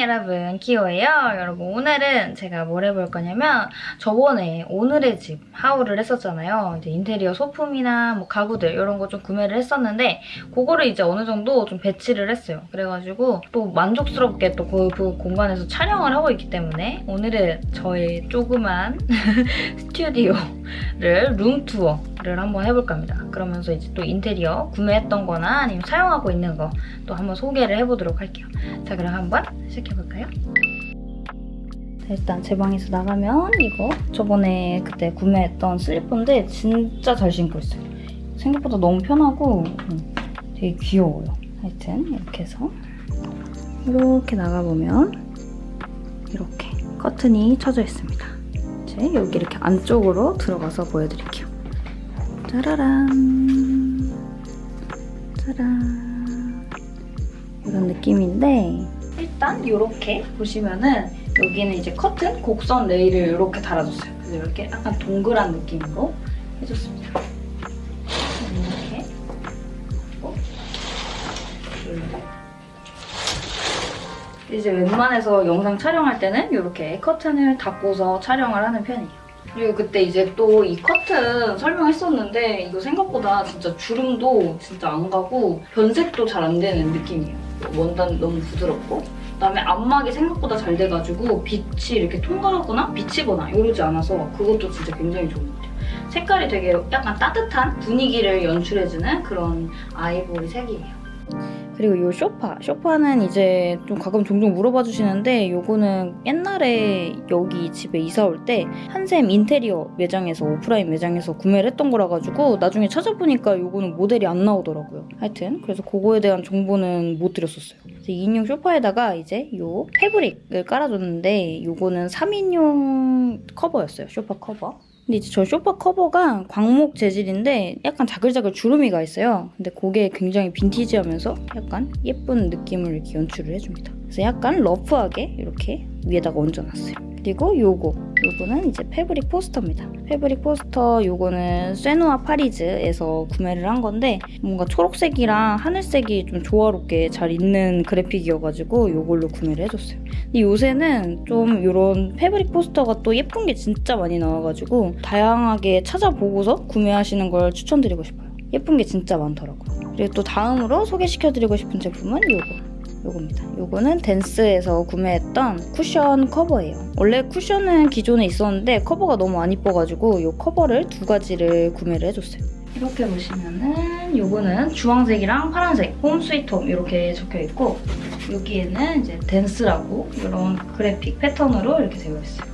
여러분 키오예요. 여러분 오늘은 제가 뭘 해볼 거냐면 저번에 오늘의 집 하울을 했었잖아요. 이제 인테리어 소품이나 뭐 가구들 이런 거 좀 구매를 했었는데 그거를 이제 어느 정도 좀 배치를 했어요. 그래가지고 또 만족스럽게 또 그 공간에서 촬영을 하고 있기 때문에 오늘은 저의 조그만 스튜디오를 룸투어를 한번 해볼까 합니다. 그러면서 이제 또 인테리어 구매했던 거나 아니면 사용하고 있는 거 또 한번 소개를 해보도록 할게요. 자 그럼 한번 시작해 볼까요? 일단 제 방에서 나가면 이거 저번에 그때 구매했던 슬리퍼인데 진짜 잘 신고 있어요. 생각보다 너무 편하고 음, 되게 귀여워요. 하여튼 이렇게 해서 이렇게 나가보면 이렇게 커튼이 쳐져 있습니다. 이제 여기 이렇게 안쪽으로 들어가서 보여드릴게요. 짜라란 짜란 이런 느낌인데 일단 이렇게 보시면은 여기는 이제 커튼 곡선 레일을 이렇게 달아줬어요. 그래서 이렇게 약간 동그란 느낌으로 해줬습니다. 이렇게 어? 이제 웬만해서 영상 촬영할 때는 이렇게 커튼을 닫고서 촬영을 하는 편이에요. 그리고 그때 이제 또 이 커튼 설명했었는데 이거 생각보다 진짜 주름도 진짜 안 가고 변색도 잘 안 되는 느낌이에요. 원단 너무 부드럽고 그다음에 안막이 생각보다 잘 돼가지고 빛이 이렇게 통과하거나 비치거나 이러지 않아서 그것도 진짜 굉장히 좋은 것 같아요. 색깔이 되게 약간 따뜻한 분위기를 연출해주는 그런 아이보리 색이에요. 그리고 이 쇼파. 쇼파는 이제 좀 가끔 종종 물어봐 주시는데 이거는 옛날에 여기 집에 이사 올 때 한샘 인테리어 매장에서 오프라인 매장에서 구매를 했던 거라 가지고 나중에 찾아보니까 이거는 모델이 안 나오더라고요. 하여튼 그래서 그거에 대한 정보는 못 드렸었어요. 2인용 쇼파에다가 이제 이 fabric을 깔아줬는데 이거는 3인용 커버였어요. 쇼파 커버. 근데 이제 저 쇼파 커버가 광목 재질인데 약간 자글자글 주름이가 있어요. 근데 그게 굉장히 빈티지하면서 약간 예쁜 느낌을 이렇게 연출을 해줍니다. 그래서 약간 러프하게 이렇게 위에다가 얹어놨어요. 그리고 요거 요거는 이제 fabric 포스터입니다. fabric 포스터 요거는 쇠누아 파리즈에서 구매를 한 건데 뭔가 초록색이랑 하늘색이 좀 조화롭게 잘 있는 그래픽이어가지고 요걸로 구매를 해줬어요. 근데 요새는 좀 이런 fabric 포스터가 또 예쁜 게 진짜 많이 나와가지고 다양하게 찾아보고서 구매하시는 걸 추천드리고 싶어요. 예쁜 게 진짜 많더라고요. 그리고 또 다음으로 소개시켜드리고 싶은 제품은 요거. 요겁니다. 요거는 댄스에서 구매했던 쿠션 커버예요. 원래 쿠션은 기존에 있었는데 커버가 너무 안 이뻐가지고 요 커버를 두 가지를 구매를 해줬어요. 이렇게 보시면은 요거는 주황색이랑 파란색 Home Sweet Home 이렇게 적혀있고 여기에는 이제 댄스라고 이런 그래픽 패턴으로 이렇게 되어 있어요.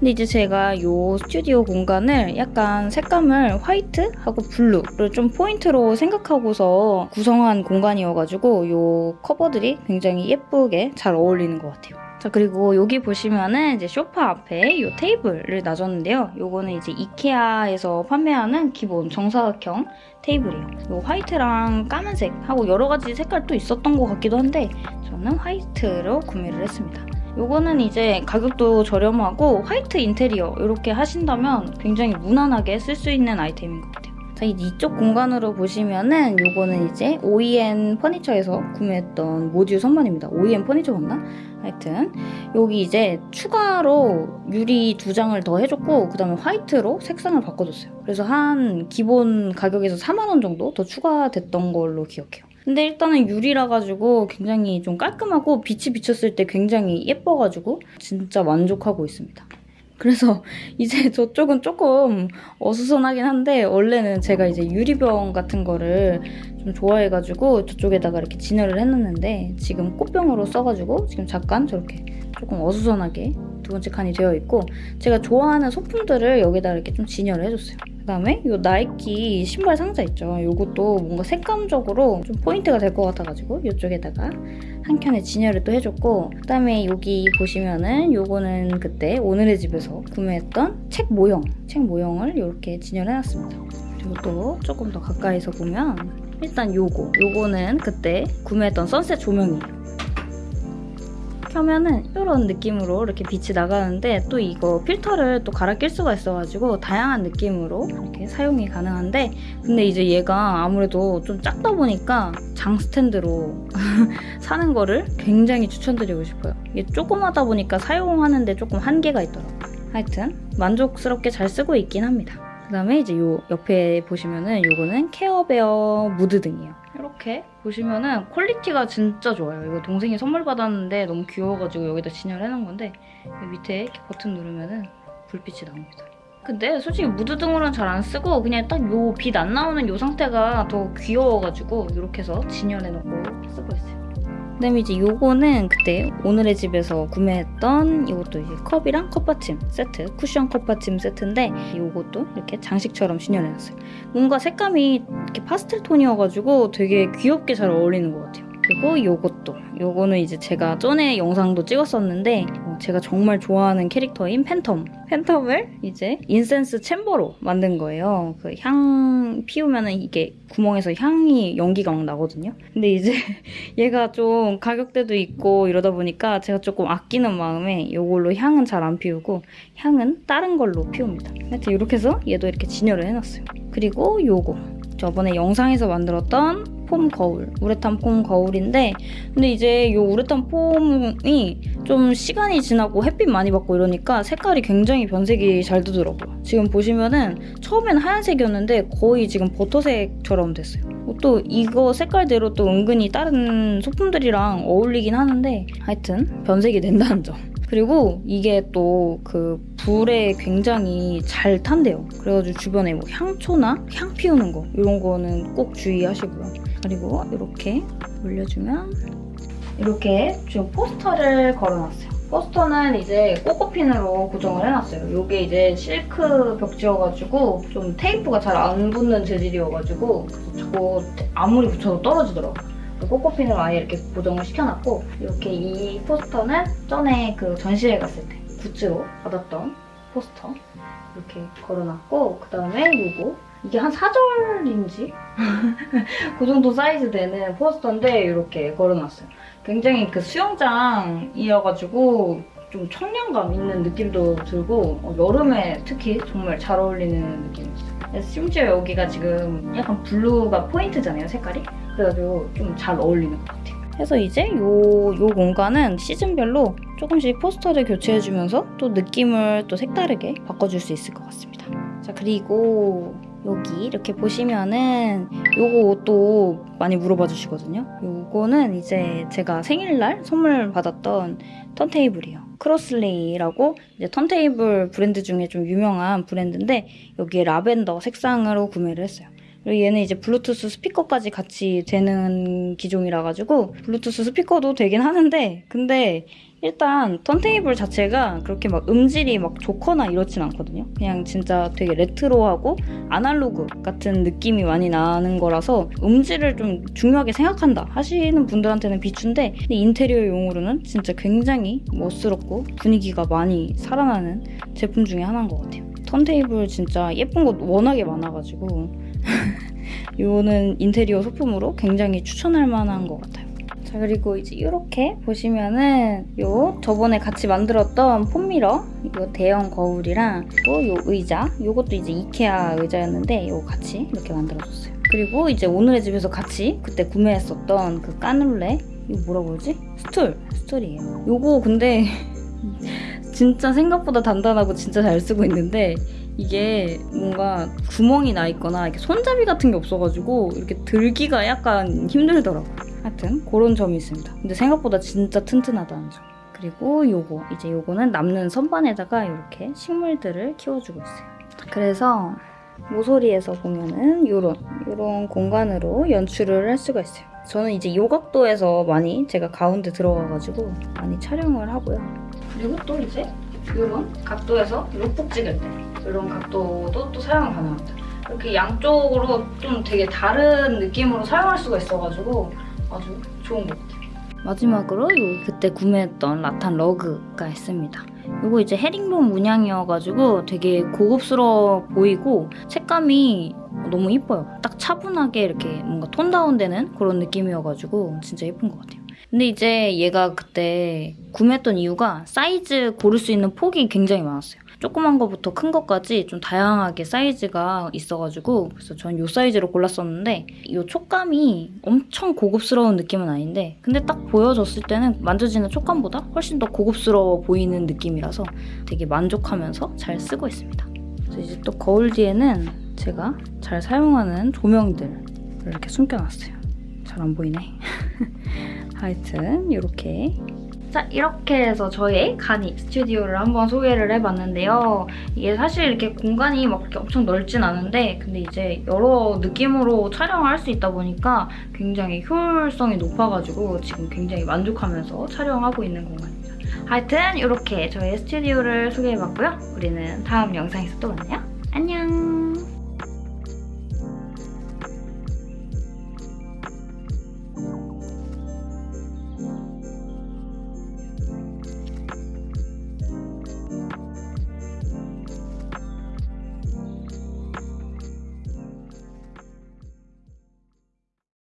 근데 이제 제가 이 스튜디오 공간을 약간 색감을 화이트하고 blue를 좀 포인트로 생각하고서 구성한 공간이어가지고 이 커버들이 굉장히 예쁘게 잘 어울리는 것 같아요. 자 그리고 여기 보시면은 이제 소파 앞에 이 테이블을 놔줬는데요. 요거는 이제 이케아에서 판매하는 기본 정사각형 테이블이에요. 요 화이트랑 까만색하고 여러 가지 색깔도 있었던 것 같기도 한데 저는 화이트로 구매를 했습니다. 요거는 이제 가격도 저렴하고 화이트 인테리어 이렇게 하신다면 굉장히 무난하게 쓸 수 있는 아이템인 것 같아요. 자, 이쪽 공간으로 보시면은 요거는 이제 OEM 퍼니처에서 구매했던 모듈 선반입니다. OEM 퍼니처 맞나? 하여튼 여기 이제 추가로 유리 두 장을 더 해줬고 그 다음에 화이트로 색상을 바꿔줬어요. 그래서 한 기본 가격에서 4만 원 정도 더 추가됐던 걸로 기억해요. 근데 일단은 유리라 가지고 굉장히 좀 깔끔하고 빛이 비쳤을 때 굉장히 예뻐가지고 진짜 만족하고 있습니다. 그래서 이제 저쪽은 조금 어수선하긴 한데 원래는 제가 이제 유리병 같은 거를 좀 좋아해가지고 저쪽에다가 이렇게 진열을 해놨는데 지금 꽃병으로 써가지고 지금 잠깐 저렇게 조금 어수선하게 두 번째 칸이 되어 있고 제가 좋아하는 소품들을 여기다 이렇게 좀 진열을 해줬어요. 그다음에 이 나이키 신발 상자 있죠. 이것도 뭔가 색감적으로 좀 포인트가 될 것 같아가지고 이쪽에다가 한 켠에 진열을 또 해줬고 그다음에 여기 보시면은 요거는 그때 오늘의 집에서 구매했던 책 모형, 책 모형을 이렇게 진열해놨습니다. 그리고 또 조금 더 가까이서 보면 일단 요거, 요거는 그때 구매했던 선셋 조명이에요. 켜면은 이런 느낌으로 이렇게 빛이 나가는데 또 이거 필터를 또 갈아 낄 수가 있어가지고 다양한 느낌으로 이렇게 사용이 가능한데 근데 이제 얘가 아무래도 좀 작다 보니까 장 스탠드로 사는 거를 굉장히 추천드리고 싶어요. 이게 조그마다 보니까 사용하는데 조금 한계가 있더라고요. 하여튼 만족스럽게 잘 쓰고 있긴 합니다. 그 다음에 이제 요 옆에 보시면은 요거는 케어베어 무드 등이에요. 이렇게 보시면은 quality가 진짜 좋아요. 이거 동생이 선물 받았는데 너무 귀여워가지고 여기다 진열해놓은 건데 밑에 이렇게 버튼 누르면은 불빛이 나옵니다. 근데 솔직히 무드 등으로는 잘 안 쓰고 그냥 딱 요 빛 안 나오는 요 상태가 더 귀여워가지고 이렇게 해서 진열해놓고 쓰고 있어요. 그다음에 이제 요거는 그때 오늘의 집에서 구매했던 이것도 이제 컵이랑 컵받침 세트 쿠션 컵받침 세트인데 요것도 이렇게 장식처럼 진열해놨어요. 뭔가 색감이 이렇게 파스텔 톤이어가지고 되게 귀엽게 잘 어울리는 것 같아요. 그리고 요것도 요거는 이제 제가 전에 영상도 찍었었는데 어, 제가 정말 좋아하는 캐릭터인 팬텀 팬텀을 이제 incense chamber로 만든 거예요. 그 향 피우면 은 이게 구멍에서 향이 연기가 막 나거든요. 근데 이제 얘가 좀 가격대도 있고 이러다 보니까 제가 조금 아끼는 마음에 이걸로 향은 잘 안 피우고 향은 다른 걸로 피웁니다. 하여튼 이렇게 해서 얘도 이렇게 진열을 해놨어요. 그리고 요거 저번에 영상에서 만들었던 폼 거울, 우레탄 폼 거울인데 근데 이제 이 우레탄 폼이 좀 시간이 지나고 햇빛 많이 받고 이러니까 색깔이 굉장히 변색이 잘 되더라고요. 지금 보시면은 처음엔 하얀색이었는데 거의 지금 버터색처럼 됐어요. 또 이거 색깔대로 또 은근히 다른 소품들이랑 어울리긴 하는데 하여튼 변색이 된다는 점. 그리고 이게 또 그 불에 굉장히 잘 탄대요. 그래가지고 주변에 뭐 향초나 향 피우는 거 이런 거는 꼭 주의하시고요. 그리고 이렇게 올려주면 이렇게 지금 포스터를 걸어놨어요. 포스터는 이제 꼬꼬핀으로 고정을 해놨어요. 이게 이제 실크 벽지여가지고 좀 테이프가 잘 안 붙는 재질이어가지고 자꾸 아무리 붙여도 떨어지더라고요. 꼬꼬핀으로 아예 이렇게 고정을 시켜놨고 이렇게 이 포스터는 전에 그 전시회 갔을 때 굿즈로 받았던 포스터 이렇게 걸어놨고 그 다음에 이거 이게 한 4절인지? 그 정도 사이즈 되는 포스터인데 이렇게 걸어놨어요. 굉장히 그 수영장이어가지고 좀 청량감 있는 느낌도 들고 어, 여름에 특히 정말 잘 어울리는 느낌이었어요. 심지어 여기가 지금 약간 blue가 포인트잖아요, 색깔이. 그래가지고 좀 잘 어울리는 것 같아요. 그래서 이제 요, 요 공간은 시즌별로 조금씩 포스터를 교체해주면서 또 느낌을 또 색다르게 바꿔줄 수 있을 것 같습니다. 자, 그리고 여기 이렇게 보시면은 요것도 많이 물어봐 주시거든요. 요거는 이제 제가 생일날 선물 받았던 턴테이블이에요. 크로슬레이라고 이제 턴테이블 브랜드 중에 좀 유명한 브랜드인데 여기에 라벤더 색상으로 구매를 했어요. 그리고 얘는 이제 블루투스 스피커까지 같이 되는 기종이라 가지고 블루투스 스피커도 되긴 하는데 근데 일단 턴테이블 자체가 그렇게 막 음질이 막 좋거나 이렇진 않거든요. 그냥 진짜 되게 레트로하고 아날로그 같은 느낌이 많이 나는 거라서 음질을 좀 중요하게 생각한다 하시는 분들한테는 비추인데 근데 인테리어 용으로는 진짜 굉장히 멋스럽고 분위기가 많이 살아나는 제품 중에 하나인 것 같아요. 턴테이블 진짜 예쁜 거 워낙에 많아가지고 이거는 인테리어 소품으로 굉장히 추천할 만한 것 같아요. 자 그리고 이제 이렇게 보시면은 요 저번에 같이 만들었던 foam mirror 이거 대형 거울이랑 또 요 의자 요것도 이제 이케아 의자였는데 요거 같이 이렇게 만들어줬어요. 그리고 이제 오늘의 집에서 같이 그때 구매했었던 그 까눌레 이거 뭐라고 그러지? 스툴 스툴이에요. 요거 근데 진짜 생각보다 단단하고 진짜 잘 쓰고 있는데 이게 뭔가 구멍이 나 있거나 이렇게 손잡이 같은 게 없어가지고 이렇게 들기가 약간 힘들더라고요. 하여튼 그런 점이 있습니다. 근데 생각보다 진짜 튼튼하다는 점. 그리고 요거 이제 요거는 남는 선반에다가 이렇게 식물들을 키워주고 있어요. 그래서 모서리에서 보면은 요런 요런 공간으로 연출을 할 수가 있어요. 저는 이제 요 각도에서 많이 제가 가운데 들어가가지고 많이 촬영을 하고요. 그리고 또 이제 이런 각도에서 룩북 찍을 때 이런 각도도 또 사용 가능합니다. 이렇게 양쪽으로 좀 되게 다른 느낌으로 사용할 수가 있어가지고 아주 좋은 것 같아요. 마지막으로 요 그때 구매했던 rattan rug가 있습니다. 이거 이제 헤링본 문양이어가지고 되게 고급스러워 보이고 색감이 너무 이뻐요. 딱 차분하게 이렇게 뭔가 tone down되는 그런 느낌이어가지고 진짜 예쁜 것 같아요. 근데 이제 얘가 그때 구매했던 이유가 사이즈 고를 수 있는 폭이 굉장히 많았어요. 조그만 거부터 큰 것까지 좀 다양하게 사이즈가 있어가지고 그래서 전이 사이즈로 골랐었는데 이 촉감이 엄청 고급스러운 느낌은 아닌데 근데 딱 보여줬을 때는 만져지는 촉감보다 훨씬 더 고급스러워 보이는 느낌이라서 되게 만족하면서 잘 쓰고 있습니다. 그래서 이제 또 거울 뒤에는 제가 잘 사용하는 조명들을 이렇게 숨겨놨어요. 잘 안 보이네. 하여튼 이렇게 자 이렇게 해서 저의 가니 스튜디오를 한번 소개를 해봤는데요. 이게 사실 이렇게 공간이 막 그렇게 엄청 넓진 않은데 근데 이제 여러 느낌으로 촬영을 할 수 있다 보니까 굉장히 효율성이 높아가지고 지금 굉장히 만족하면서 촬영하고 있는 공간입니다. 하여튼 이렇게 저의 스튜디오를 소개해봤고요. 우리는 다음 영상에서 또 만나요. 안녕!